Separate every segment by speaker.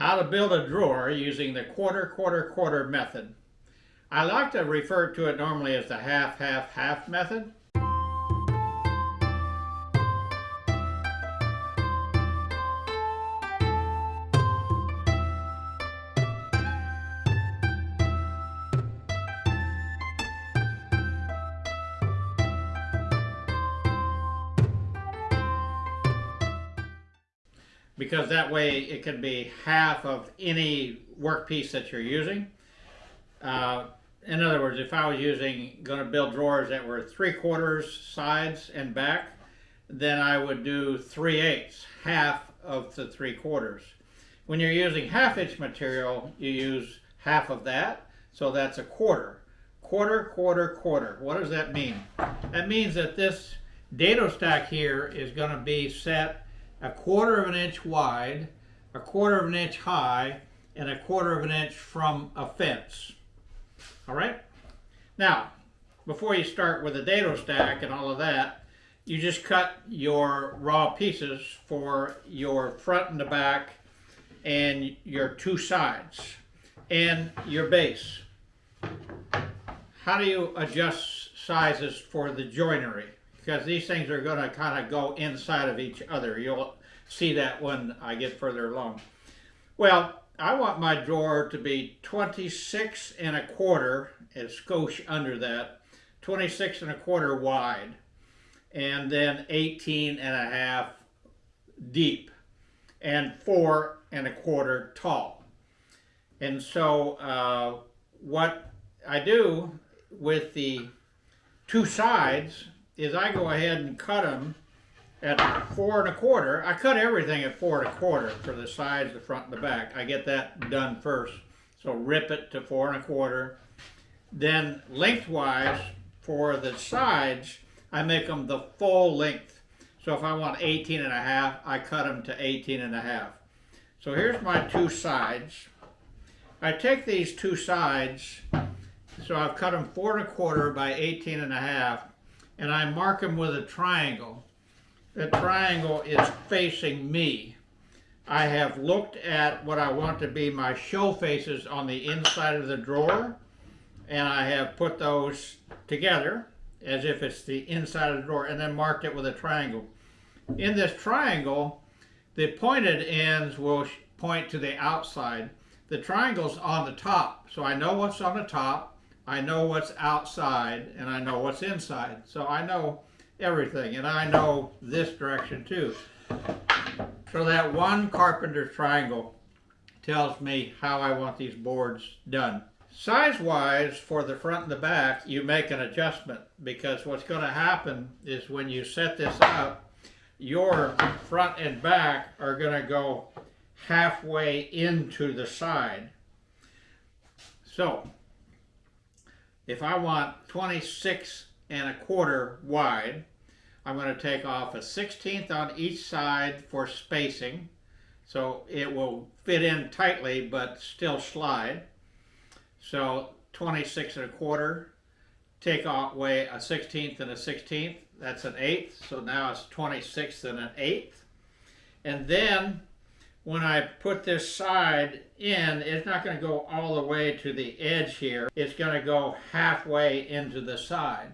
Speaker 1: how to build a drawer using the quarter, quarter, quarter method. I like to refer to it normally as the half, half, half method. Way it can be half of any workpiece that you're using. Uh, in other words, if I was using, going to build drawers that were three quarters sides and back, then I would do three eighths, half of the three quarters. When you're using half inch material, you use half of that, so that's a quarter. Quarter, quarter, quarter. What does that mean? That means that this dado stack here is going to be set a quarter of an inch wide, a quarter of an inch high, and a quarter of an inch from a fence. All right? Now, before you start with the dado stack and all of that, you just cut your raw pieces for your front and the back and your two sides and your base. How do you adjust sizes for the joinery? Because these things are going to kind of go inside of each other. You'll see that when I get further along. Well, I want my drawer to be 26 and a quarter, a skosh under that, 26 and a quarter wide, and then 18 and a half deep, and four and a quarter tall. And so uh, what I do with the two sides is I go ahead and cut them at four and a quarter. I cut everything at four and a quarter for the sides, the front, and the back. I get that done first. So rip it to four and a quarter. Then lengthwise for the sides, I make them the full length. So if I want 18 and a half, I cut them to 18 and a half. So here's my two sides. I take these two sides, so I've cut them four and a quarter by 18 and a half, and I mark them with a triangle. The triangle is facing me. I have looked at what I want to be my show faces on the inside of the drawer and I have put those together as if it's the inside of the drawer and then marked it with a triangle. In this triangle, the pointed ends will point to the outside. The triangle's on the top, so I know what's on the top I know what's outside and I know what's inside. So I know everything and I know this direction too. So that one carpenter's triangle tells me how I want these boards done. Size-wise, for the front and the back, you make an adjustment because what's going to happen is when you set this up, your front and back are going to go halfway into the side. So if I want 26 and a quarter wide, I'm going to take off a 16th on each side for spacing. So it will fit in tightly but still slide. So 26 and a quarter, take away a 16th and a 16th, that's an eighth. So now it's 26 and an eighth. And then when I put this side in, it's not going to go all the way to the edge here. It's going to go halfway into the side.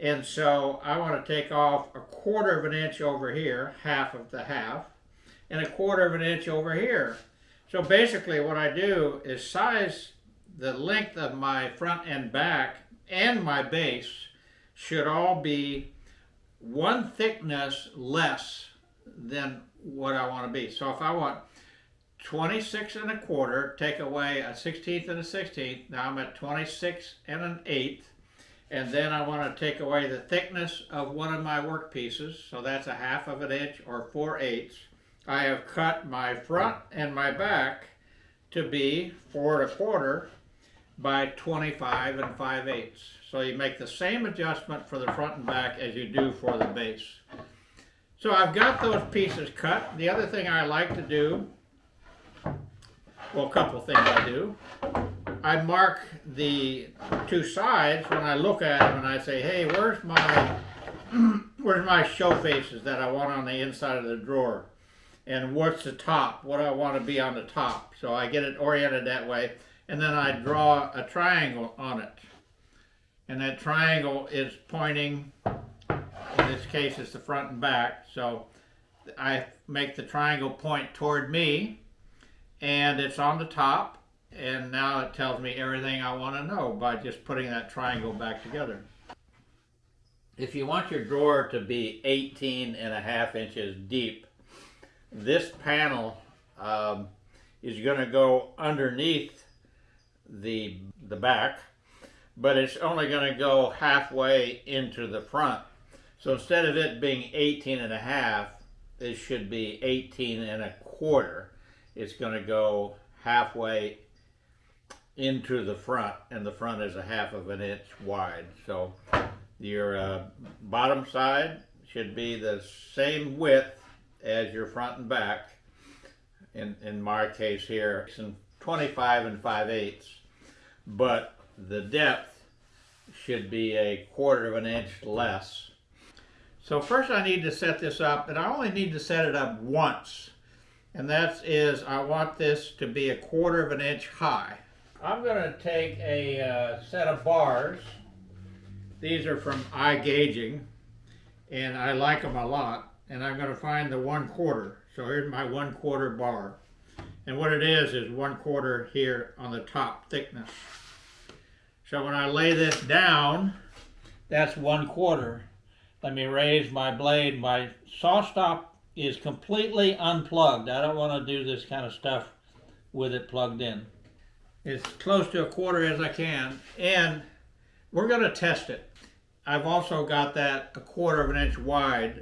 Speaker 1: And so I want to take off a quarter of an inch over here, half of the half, and a quarter of an inch over here. So basically what I do is size the length of my front and back and my base should all be one thickness less than what I want to be. So if I want 26 and a quarter, take away a 16th and a 16th, now I'm at 26 and an eighth. And then I want to take away the thickness of one of my work pieces, so that's a half of an inch or 4 eighths. I have cut my front and my back to be 4 and a quarter by 25 and 5 eighths. So you make the same adjustment for the front and back as you do for the base. So I've got those pieces cut. The other thing I like to do, well, a couple things I do. I mark the two sides when I look at them and I say, hey, where's my, where's my show faces that I want on the inside of the drawer? and what's the top, what I want to be on the top. So I get it oriented that way, and then I draw a triangle on it. And that triangle is pointing, in this case it's the front and back, so I make the triangle point toward me, and it's on the top, and now it tells me everything I want to know by just putting that triangle back together. If you want your drawer to be 18 and a half inches deep, this panel um, is going to go underneath the, the back, but it's only going to go halfway into the front. So instead of it being 18 and a half, it should be 18 and a quarter. It's going to go halfway into the front, and the front is a half of an inch wide. So your uh, bottom side should be the same width as your front and back. In, in my case here, it's in 25 and 5 eighths, but the depth should be a quarter of an inch less. So first I need to set this up, and I only need to set it up once. And that is, I want this to be a quarter of an inch high. I'm going to take a uh, set of bars. These are from iGaging, and I like them a lot. And I'm going to find the one quarter. So here's my one quarter bar. And what it is, is one quarter here on the top thickness. So when I lay this down, that's one quarter. Let me raise my blade. My SawStop is completely unplugged. I don't want to do this kind of stuff with it plugged in as close to a quarter as I can, and we're going to test it. I've also got that a quarter of an inch wide.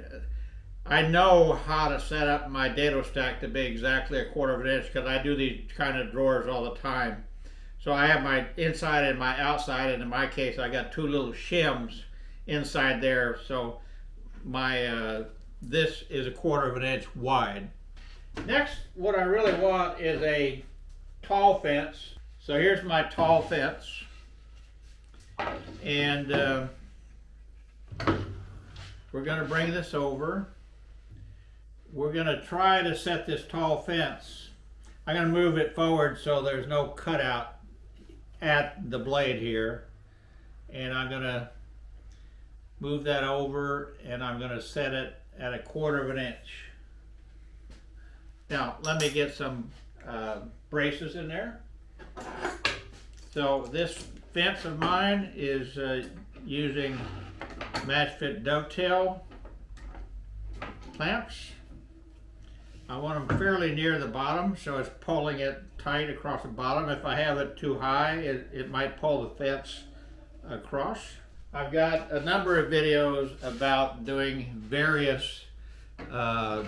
Speaker 1: I know how to set up my dado stack to be exactly a quarter of an inch because I do these kind of drawers all the time. So I have my inside and my outside, and in my case, I got two little shims inside there. So my uh, this is a quarter of an inch wide. Next, what I really want is a tall fence so here's my tall fence. And uh, we're going to bring this over. We're going to try to set this tall fence. I'm going to move it forward so there's no cutout at the blade here. And I'm going to move that over and I'm going to set it at a quarter of an inch. Now, let me get some uh, braces in there. So this fence of mine is uh, using MATCHFIT dovetail clamps. I want them fairly near the bottom so it's pulling it tight across the bottom. If I have it too high, it, it might pull the fence across. I've got a number of videos about doing various uh,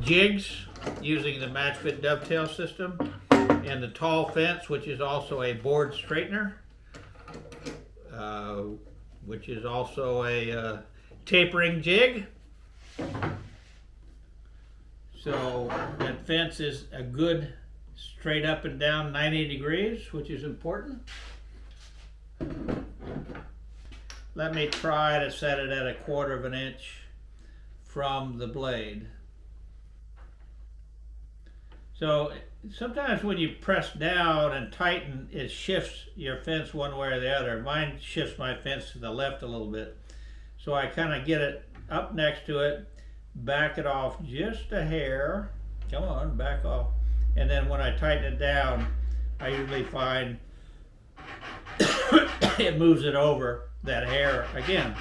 Speaker 1: jigs using the MATCHFIT dovetail system and the tall fence, which is also a board straightener, uh, which is also a uh, tapering jig. So that fence is a good straight up and down 90 degrees, which is important. Let me try to set it at a quarter of an inch from the blade. So sometimes when you press down and tighten, it shifts your fence one way or the other. Mine shifts my fence to the left a little bit. So I kind of get it up next to it, back it off just a hair. Come on, back off. And then when I tighten it down, I usually find it moves it over that hair again.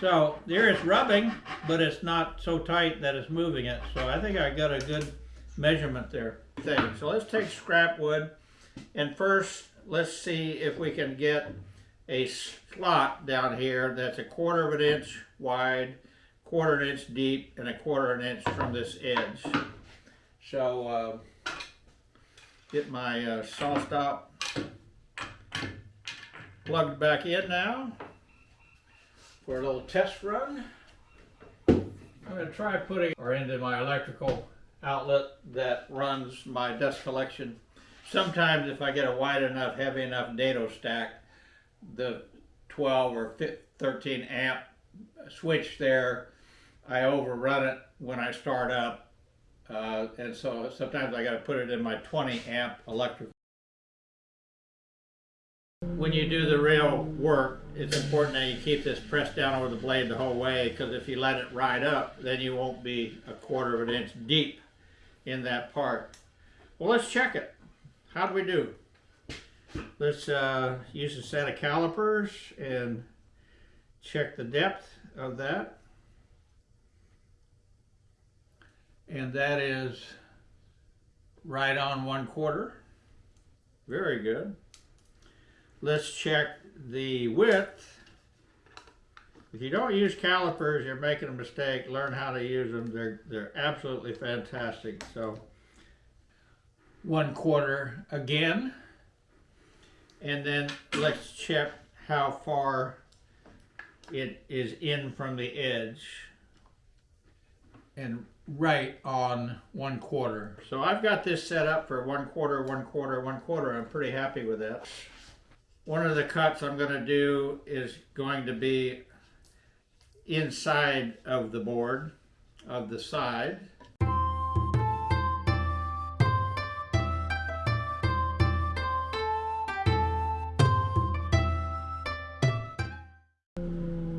Speaker 1: So there it's rubbing, but it's not so tight that it's moving it. So I think I got a good measurement there. So let's take scrap wood and first let's see if we can get a slot down here that's a quarter of an inch wide, quarter an inch deep, and a quarter of an inch from this edge. So uh, get my uh, SawStop plugged back in now for a little test run. I'm going to try putting or into my electrical outlet that runs my dust collection. Sometimes if I get a wide enough, heavy enough dado stack, the 12 or 13 amp switch there, I overrun it when I start up. Uh, and so sometimes I got to put it in my 20 amp electric. When you do the real work, it's important that you keep this pressed down over the blade the whole way because if you let it ride up, then you won't be a quarter of an inch deep in that part. Well, let's check it. How do we do? Let's uh, use a set of calipers and check the depth of that. And that is right on one quarter. Very good. Let's check the width. If you don't use calipers, you're making a mistake. Learn how to use them. They're, they're absolutely fantastic. So one quarter again. And then let's check how far it is in from the edge and right on one quarter. So I've got this set up for one quarter, one quarter, one quarter. I'm pretty happy with that. One of the cuts I'm going to do is going to be inside of the board of the side.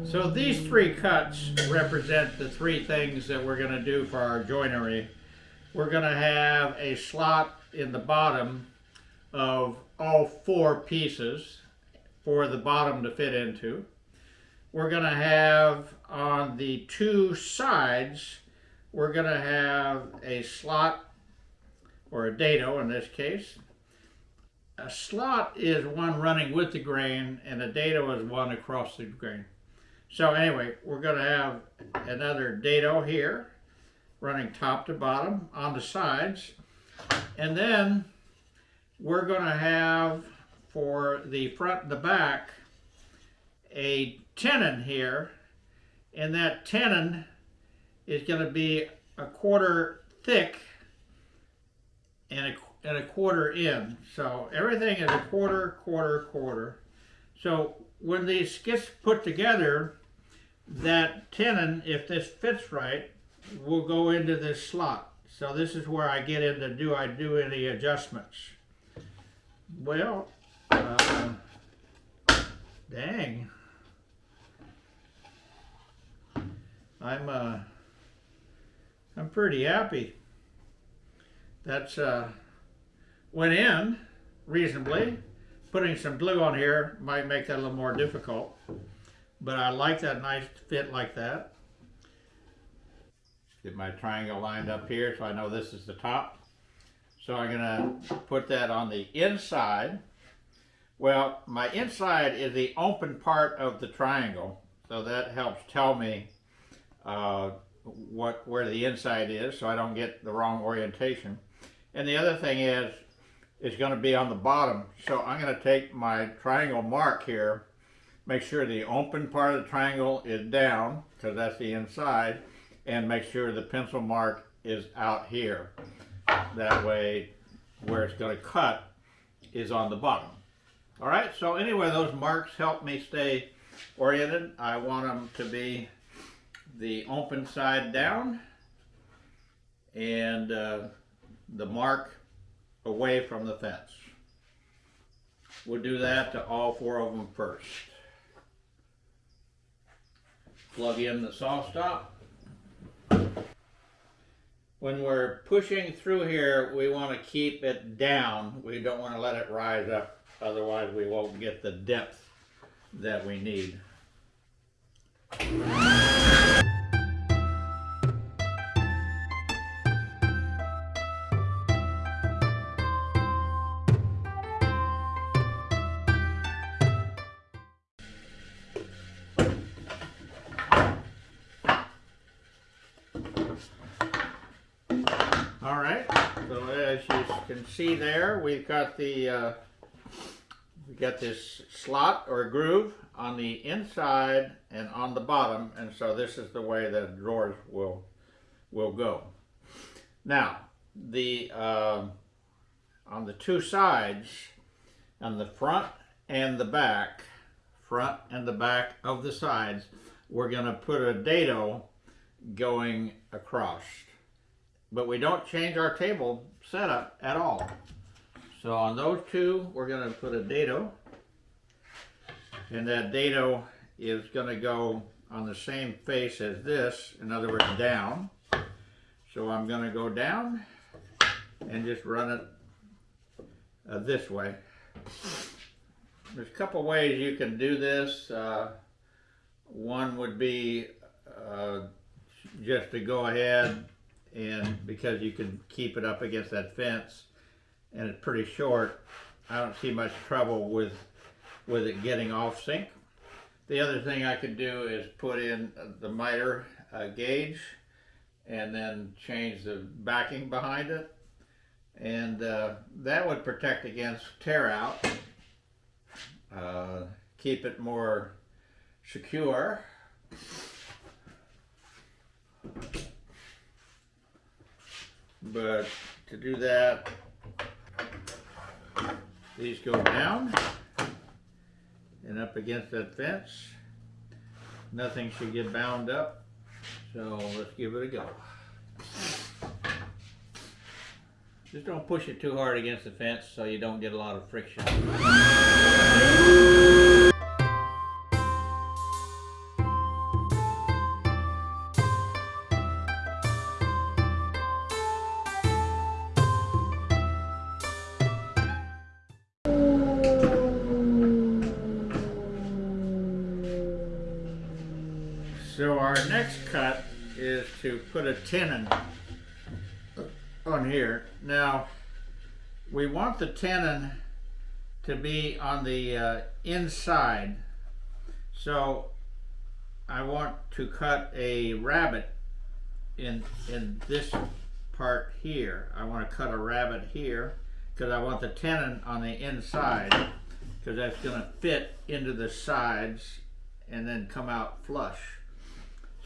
Speaker 1: So these three cuts represent the three things that we're going to do for our joinery. We're going to have a slot in the bottom of all four pieces for the bottom to fit into. We're going to have on the two sides, we're going to have a slot or a dado in this case. A slot is one running with the grain and a dado is one across the grain. So anyway, we're going to have another dado here, running top to bottom on the sides. And then we're going to have for the front and the back a tenon here. And that tenon is going to be a quarter thick and a, and a quarter in. So everything is a quarter, quarter, quarter. So when these gets put together, that tenon, if this fits right, will go into this slot. So this is where I get into do I do any adjustments. Well, uh, dang. I'm uh, I'm pretty happy. That's uh, went in reasonably. Putting some glue on here might make that a little more difficult. But I like that nice fit like that. Get my triangle lined up here so I know this is the top. So I'm gonna put that on the inside. Well, my inside is the open part of the triangle. So that helps tell me uh, what where the inside is so I don't get the wrong orientation. And the other thing is, it's going to be on the bottom. So I'm going to take my triangle mark here make sure the open part of the triangle is down because that's the inside and make sure the pencil mark is out here. That way where it's going to cut is on the bottom. All right, so anyway, those marks help me stay oriented. I want them to be the open side down and uh, the mark away from the fence. We'll do that to all four of them first plug in the SawStop. When we're pushing through here, we want to keep it down. We don't want to let it rise up, otherwise we won't get the depth that we need. Can see there, we've got the uh, we got this slot or groove on the inside and on the bottom, and so this is the way the drawers will will go. Now, the uh, on the two sides, on the front and the back, front and the back of the sides, we're going to put a dado going across. But we don't change our table setup at all. So on those two, we're gonna put a dado. And that dado is gonna go on the same face as this, in other words, down. So I'm gonna go down and just run it uh, this way. There's a couple ways you can do this. Uh, one would be uh, just to go ahead and because you can keep it up against that fence and it's pretty short, I don't see much trouble with with it getting off sync. The other thing I could do is put in the miter uh, gauge and then change the backing behind it. And uh, that would protect against tear out uh, keep it more secure but to do that these go down and up against that fence nothing should get bound up so let's give it a go just don't push it too hard against the fence so you don't get a lot of friction. Cut is to put a tenon on here. Now, we want the tenon to be on the uh, inside. So I want to cut a rabbet in, in this part here. I want to cut a rabbet here because I want the tenon on the inside because that's going to fit into the sides and then come out flush.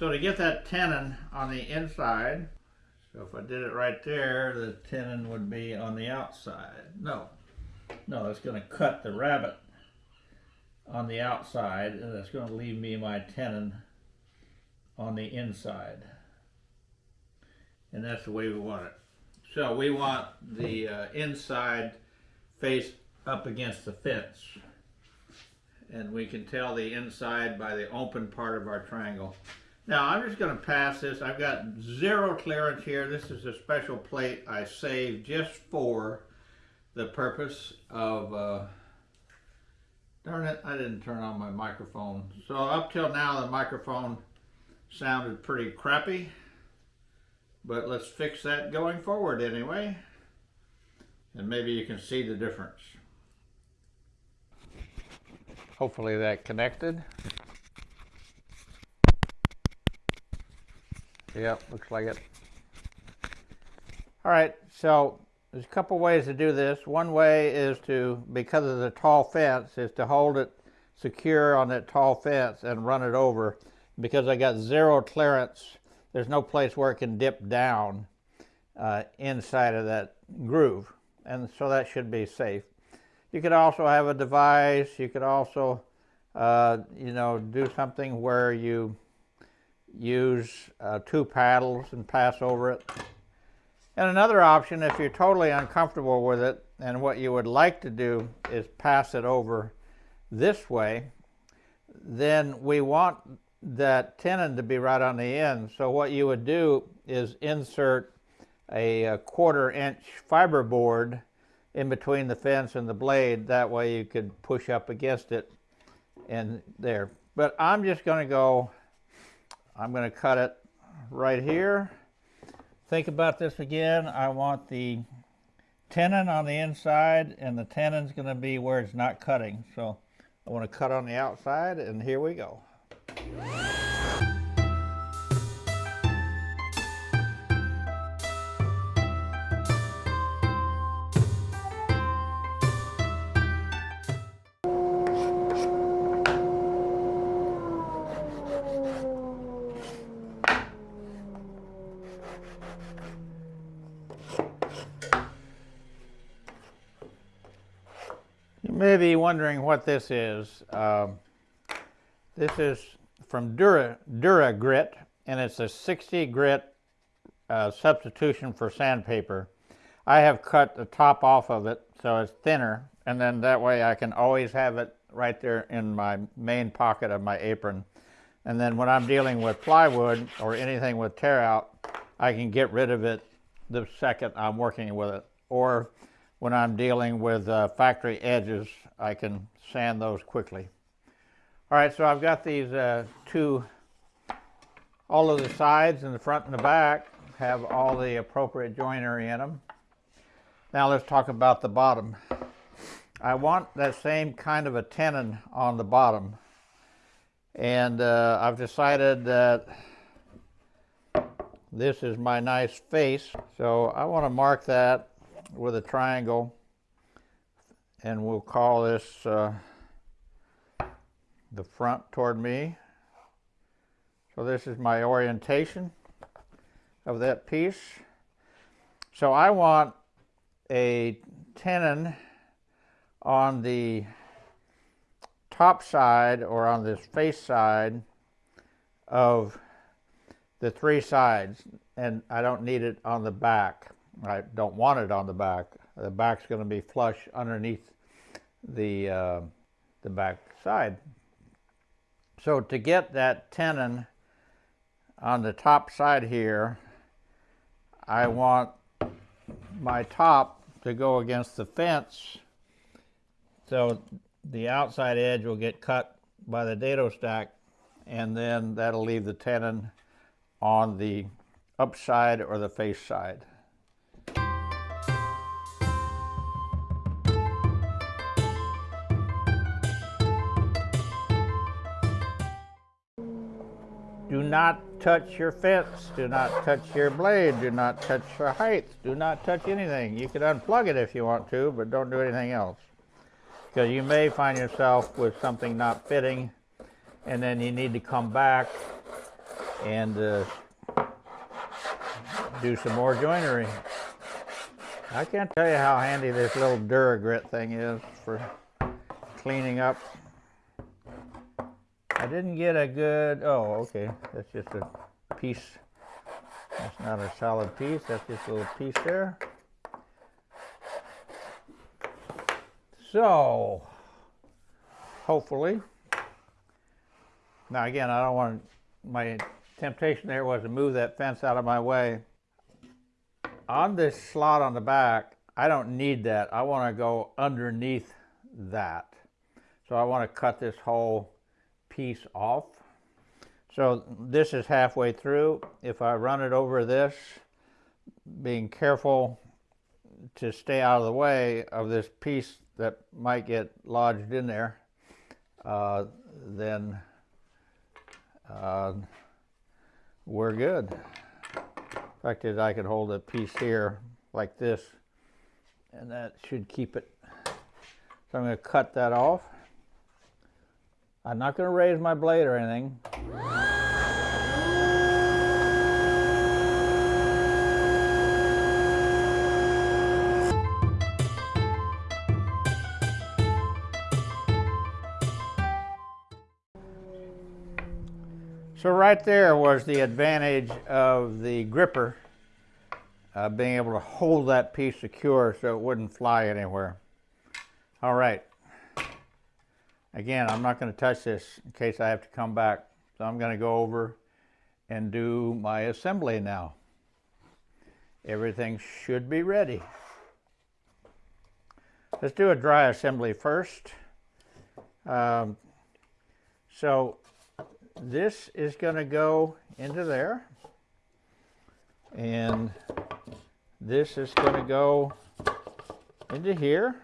Speaker 1: So to get that tenon on the inside, so if I did it right there, the tenon would be on the outside. No, no, it's going to cut the rabbet on the outside, and it's going to leave me my tenon on the inside. And that's the way we want it. So we want the uh, inside face up against the fence. And we can tell the inside by the open part of our triangle. Now I'm just going to pass this. I've got zero clearance here. This is a special plate I saved just for the purpose of, uh, darn it, I didn't turn on my microphone. So up till now the microphone sounded pretty crappy, but let's fix that going forward anyway. And maybe you can see the difference. Hopefully that connected. Yep, looks like it. All right, so there's a couple ways to do this. One way is to, because of the tall fence, is to hold it secure on that tall fence and run it over. Because I got zero clearance, there's no place where it can dip down uh, inside of that groove. And so that should be safe. You could also have a device, you could also, uh, you know, do something where you use uh, two paddles and pass over it. And another option, if you're totally uncomfortable with it, and what you would like to do is pass it over this way, then we want that tenon to be right on the end. So what you would do is insert a, a quarter inch fiber board in between the fence and the blade. That way you could push up against it and there. But I'm just going to go I'm going to cut it right here. Think about this again. I want the tenon on the inside and the tenon's going to be where it's not cutting. So I want to cut on the outside and here we go. Wondering what this is. Um, this is from Dura, Dura Grit, and it's a 60 grit uh, substitution for sandpaper. I have cut the top off of it so it's thinner, and then that way I can always have it right there in my main pocket of my apron. And then when I'm dealing with plywood or anything with tear out, I can get rid of it the second I'm working with it. Or when I'm dealing with uh, factory edges, I can sand those quickly. All right, so I've got these uh, two, all of the sides and the front and the back have all the appropriate joinery in them. Now let's talk about the bottom. I want that same kind of a tenon on the bottom. And uh, I've decided that this is my nice face. So I want to mark that with a triangle and we'll call this uh, the front toward me. So this is my orientation of that piece. So I want a tenon on the top side or on this face side of the three sides and I don't need it on the back. I don't want it on the back. The back's going to be flush underneath the, uh, the back side. So to get that tenon on the top side here, I want my top to go against the fence so the outside edge will get cut by the dado stack and then that'll leave the tenon on the upside or the face side. Not touch your fence. Do not touch your blade. Do not touch your height. Do not touch anything. You can unplug it if you want to, but don't do anything else. Because you may find yourself with something not fitting, and then you need to come back and uh, do some more joinery. I can't tell you how handy this little Duragrit thing is for cleaning up I didn't get a good, oh, okay, that's just a piece. That's not a solid piece, that's just a little piece there. So, hopefully, now again, I don't want, my temptation there was to move that fence out of my way. On this slot on the back, I don't need that. I want to go underneath that. So I want to cut this whole piece off. So this is halfway through. If I run it over this, being careful to stay out of the way of this piece that might get lodged in there, uh, then uh, we're good. The fact I could hold a piece here like this and that should keep it. So I'm going to cut that off. I'm not going to raise my blade or anything. So right there was the advantage of the gripper uh, being able to hold that piece secure so it wouldn't fly anywhere. All right. Again, I'm not going to touch this in case I have to come back. So I'm going to go over and do my assembly now. Everything should be ready. Let's do a dry assembly first. Um, so this is going to go into there. And this is going to go into here.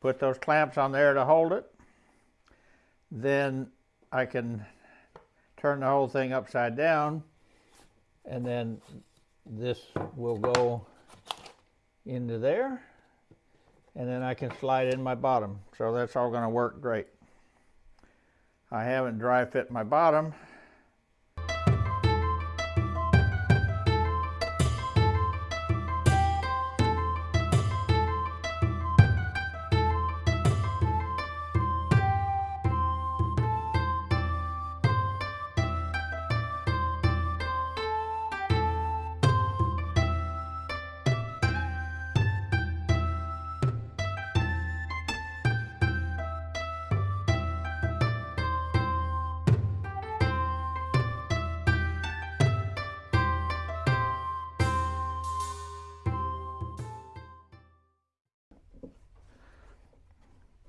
Speaker 1: Put those clamps on there to hold it then I can turn the whole thing upside down and then this will go into there and then I can slide in my bottom. So that's all going to work great. I haven't dry fit my bottom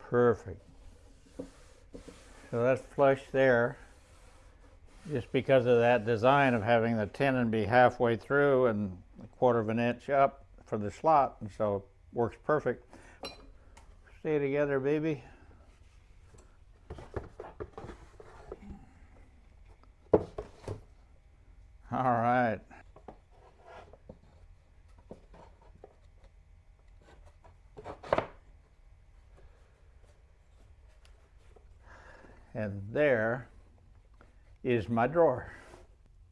Speaker 1: Perfect. So that's flush there. Just because of that design of having the tenon be halfway through and a quarter of an inch up for the slot, and so works perfect. Stay together, baby. All right. And there is my drawer.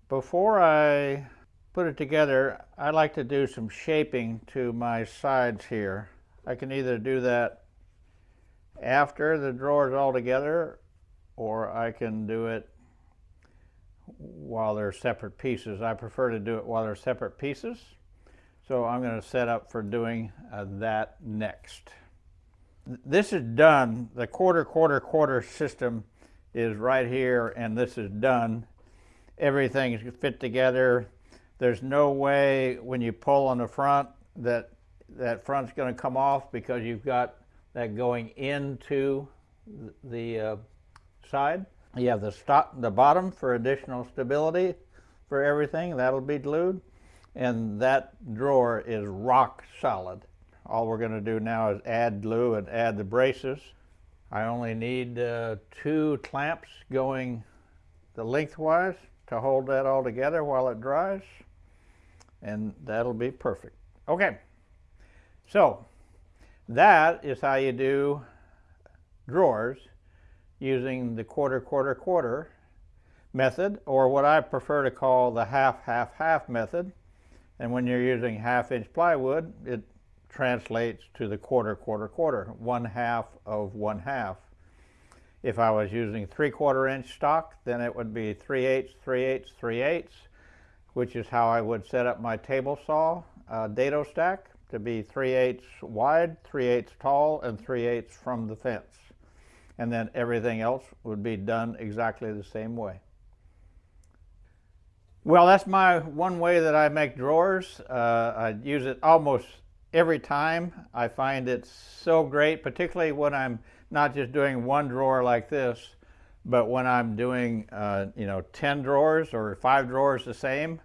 Speaker 1: Before I put it together, I like to do some shaping to my sides here. I can either do that after the drawer is all together or I can do it while they're separate pieces. I prefer to do it while they're separate pieces. So I'm going to set up for doing uh, that next. This is done. The quarter, quarter, quarter system is right here and this is done. Everything is fit together. There's no way when you pull on the front that that front's going to come off because you've got that going into the uh, side. You have the, stop, the bottom for additional stability for everything. That'll be glued. And that drawer is rock solid. All we're going to do now is add glue and add the braces. I only need uh, two clamps going the lengthwise to hold that all together while it dries and that'll be perfect. Okay, so that is how you do drawers using the quarter, quarter, quarter method, or what I prefer to call the half, half, half method. And when you're using half inch plywood, it translates to the quarter, quarter, quarter, one half of one half. If I was using three quarter inch stock, then it would be three eighths, three eighths, three eighths, which is how I would set up my table saw uh, dado stack to be 3 eighths wide, 3 eighths tall, and 3 eighths from the fence. And then everything else would be done exactly the same way. Well, that's my one way that I make drawers. Uh, I use it almost every time. I find it so great, particularly when I'm not just doing one drawer like this, but when I'm doing, uh, you know, 10 drawers or five drawers the same,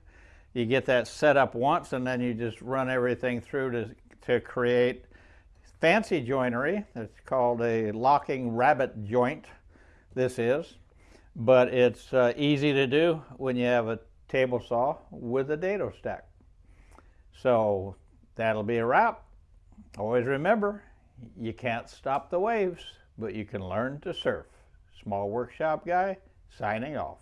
Speaker 1: you get that set up once and then you just run everything through to, to create fancy joinery. It's called a locking rabbet joint, this is. But it's uh, easy to do when you have a table saw with a dado stack. So that'll be a wrap. Always remember, you can't stop the waves, but you can learn to surf. Small Workshop Guy, signing off.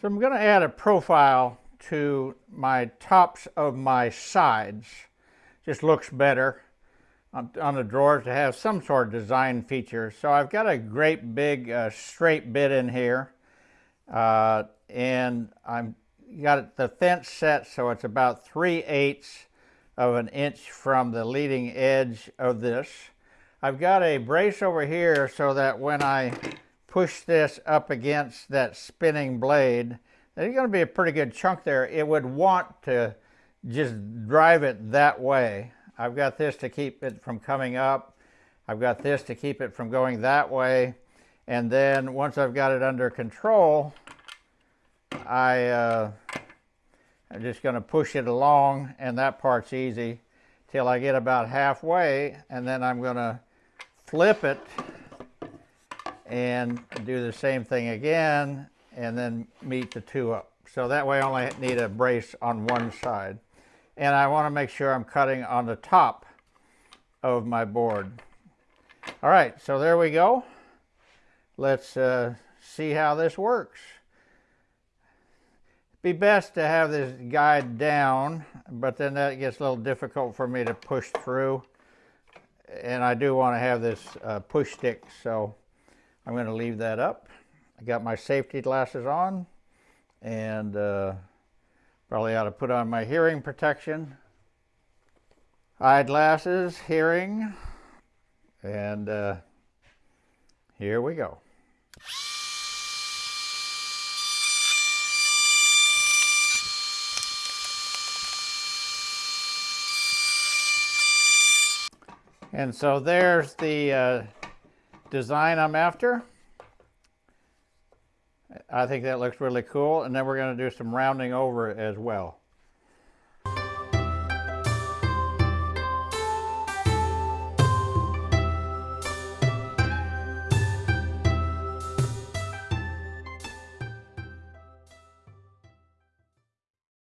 Speaker 1: So I'm going to add a profile to my tops of my sides. Just looks better on, the drawers to have some sort of design feature. So I've got a great big uh, straight bit in here. Uh, and I'm got the fence set so it's about 3 eighths of an inch from the leading edge of this. I've got a brace over here so that when I push this up against that spinning blade, there's going to be a pretty good chunk there. It would want to just drive it that way. I've got this to keep it from coming up. I've got this to keep it from going that way. And then once I've got it under control, I uh, I'm just going to push it along and that part's easy till I get about halfway and then I'm going to flip it and do the same thing again and then meet the two up. So that way I only need a brace on one side. And I want to make sure I'm cutting on the top of my board. All right, so there we go. Let's uh, see how this works be best to have this guide down, but then that gets a little difficult for me to push through. And I do want to have this uh, push stick, so I'm going to leave that up. I got my safety glasses on, and uh, probably ought to put on my hearing protection. Eyeglasses, hearing, and uh, here we go. And so there's the uh, design I'm after. I think that looks really cool. And then we're going to do some rounding over as well.